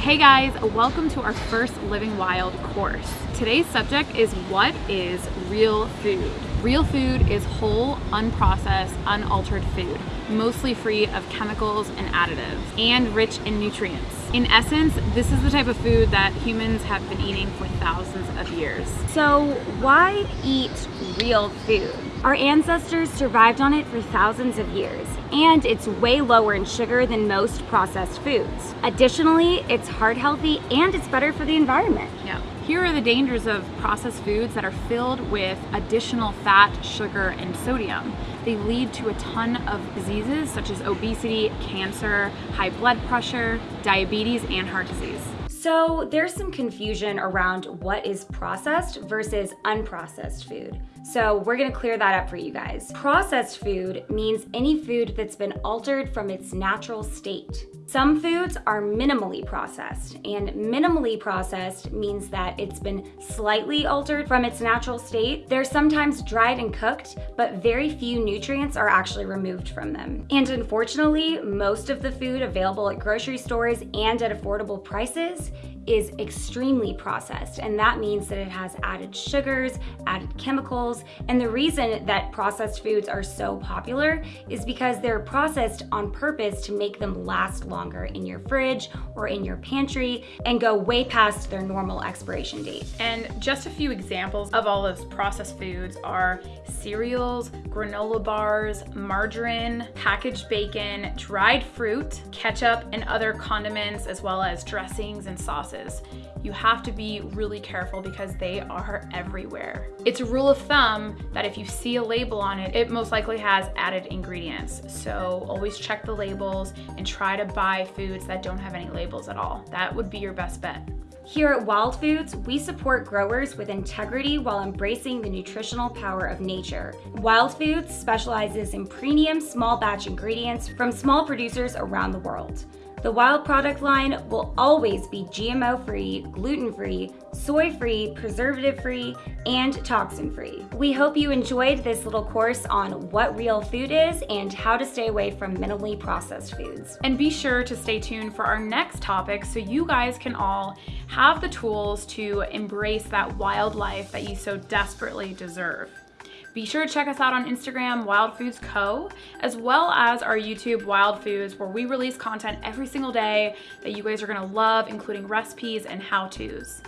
Hey guys, welcome to our first Living Wild course. Today's subject is what is real food? Real food is whole, unprocessed, unaltered food, mostly free of chemicals and additives, and rich in nutrients. In essence, this is the type of food that humans have been eating for thousands of years. So why eat real food? Our ancestors survived on it for thousands of years, and it's way lower in sugar than most processed foods. Additionally, it's heart healthy and it's better for the environment. Yeah. Here are the dangers of processed foods that are filled with additional fat, sugar, and sodium. They lead to a ton of diseases such as obesity, cancer, high blood pressure, diabetes, and heart disease. So there's some confusion around what is processed versus unprocessed food. So we're gonna clear that up for you guys. Processed food means any food that's been altered from its natural state. Some foods are minimally processed, and minimally processed means that it's been slightly altered from its natural state. They're sometimes dried and cooked, but very few nutrients are actually removed from them. And unfortunately, most of the food available at grocery stores and at affordable prices is extremely processed and that means that it has added sugars, added chemicals, and the reason that processed foods are so popular is because they're processed on purpose to make them last longer in your fridge or in your pantry and go way past their normal expiration date. And just a few examples of all those processed foods are cereals, granola bars, margarine, packaged bacon, dried fruit, ketchup, and other condiments, as well as dressings and sauces. You have to be really careful because they are everywhere. It's a rule of thumb that if you see a label on it, it most likely has added ingredients. So always check the labels and try to buy foods that don't have any labels at all. That would be your best bet. Here at Wild Foods, we support growers with integrity while embracing the nutritional power of nature. Wild Foods specializes in premium small batch ingredients from small producers around the world. The Wild product line will always be GMO-free, gluten-free, soy-free, preservative-free, and toxin-free. We hope you enjoyed this little course on what real food is and how to stay away from minimally processed foods. And be sure to stay tuned for our next topic so you guys can all have the tools to embrace that wildlife that you so desperately deserve. Be sure to check us out on Instagram, Wild Foods Co., as well as our YouTube, Wild Foods, where we release content every single day that you guys are gonna love, including recipes and how-tos.